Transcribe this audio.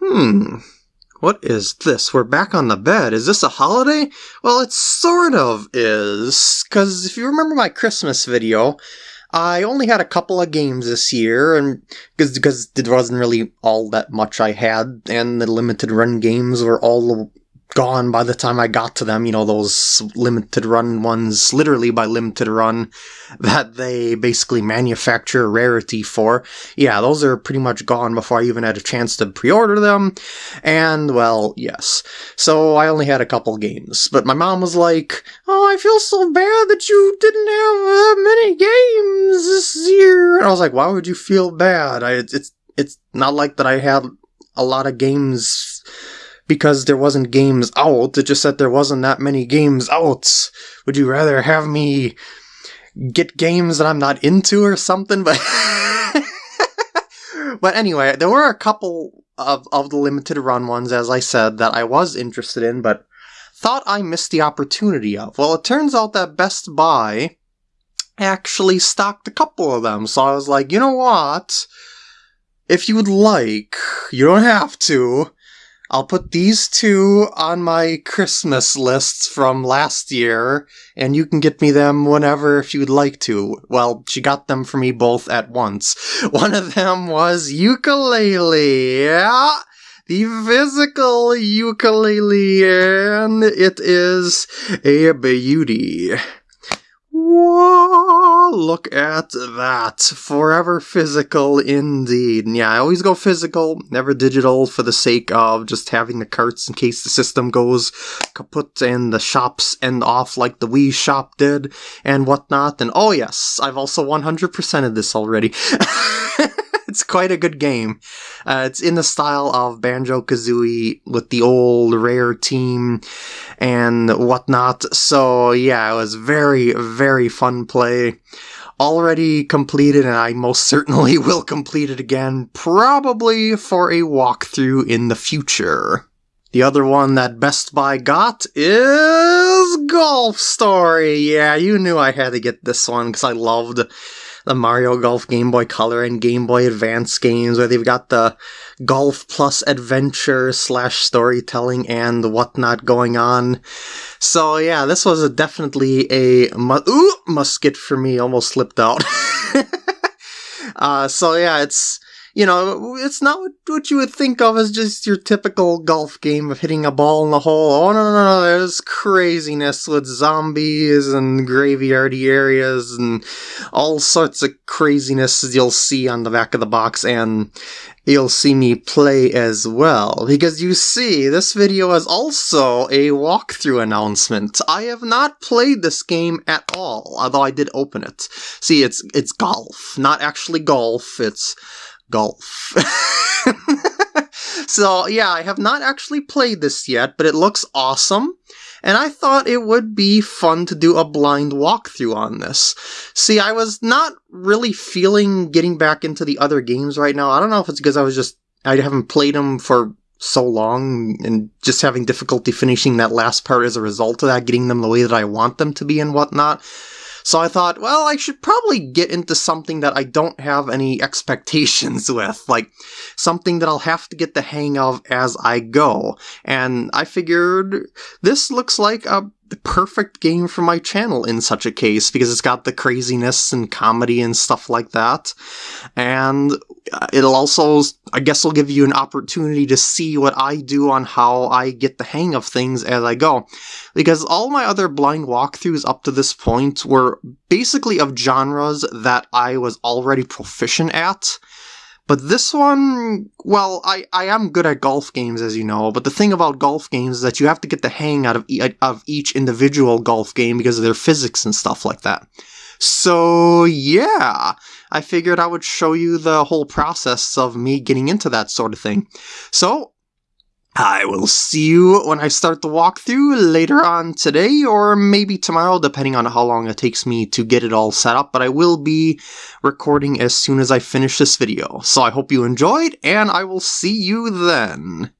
Hmm. What is this? We're back on the bed. Is this a holiday? Well, it sort of is. Because if you remember my Christmas video, I only had a couple of games this year, and because there wasn't really all that much I had, and the limited run games were all gone by the time I got to them. You know, those limited run ones, literally by limited run, that they basically manufacture rarity for. Yeah, those are pretty much gone before I even had a chance to pre-order them. And, well, yes. So I only had a couple games. But my mom was like, Oh, I feel so bad that you didn't have that many games this year. And I was like, Why would you feel bad? I, it's, it's not like that I had a lot of games because there wasn't games out. It just said there wasn't that many games out. Would you rather have me get games that I'm not into or something? But but anyway, there were a couple of of the limited run ones, as I said, that I was interested in, but thought I missed the opportunity of. Well, it turns out that Best Buy actually stocked a couple of them, so I was like, you know what? If you would like, you don't have to I'll put these two on my Christmas lists from last year, and you can get me them whenever if you'd like to. Well, she got them for me both at once. One of them was Yooka-Laylee. Yeah, the physical Yooka-Laylee, and it is a beauty. Whoa, look at that. Forever physical indeed. Yeah, I always go physical, never digital for the sake of just having the carts in case the system goes kaput and the shops end off like the Wii shop did and whatnot. And oh yes, I've also 100%ed this already. it's quite a good game. Uh, it's in the style of Banjo Kazooie with the old rare team and whatnot. So yeah, it was very, very fun play. Already completed, and I most certainly will complete it again, probably for a walkthrough in the future. The other one that Best Buy got is Golf Story. Yeah, you knew I had to get this one because I loved the Mario Golf Game Boy Color and Game Boy Advance games, where they've got the golf plus adventure slash storytelling and whatnot going on. So yeah, this was a definitely a mu- ooh, musket for me. Almost slipped out. uh, so yeah, it's you know, it's not what you would think of as just your typical golf game of hitting a ball in the hole. Oh, no, no, no, there's craziness with zombies and graveyardy areas and all sorts of craziness you'll see on the back of the box, and you'll see me play as well. Because you see, this video is also a walkthrough announcement. I have not played this game at all, although I did open it. See, it's, it's golf, not actually golf, it's golf. so, yeah, I have not actually played this yet, but it looks awesome. And I thought it would be fun to do a blind walkthrough on this. See, I was not really feeling getting back into the other games right now. I don't know if it's because I was just, I haven't played them for so long and just having difficulty finishing that last part as a result of that, getting them the way that I want them to be and whatnot. So I thought, well, I should probably get into something that I don't have any expectations with, like something that I'll have to get the hang of as I go. And I figured this looks like a perfect game for my channel in such a case because it's got the craziness and comedy and stuff like that. And it'll also, I guess, will give you an opportunity to see what I do on how I get the hang of things as I go. Because all my other blind walkthroughs up to this point were basically of genres that I was already proficient at. But this one, well, I, I am good at golf games, as you know, but the thing about golf games is that you have to get the hang out of, e- uh, of each individual golf game because of their physics and stuff like that. So, yeah, I figured I would show you the whole process of me getting into that sort of thing. So, I will see you when I start the walkthrough later on today or maybe tomorrow, depending on how long it takes me to get it all set up. But I will be recording as soon as I finish this video. So I hope you enjoyed, and I will see you then.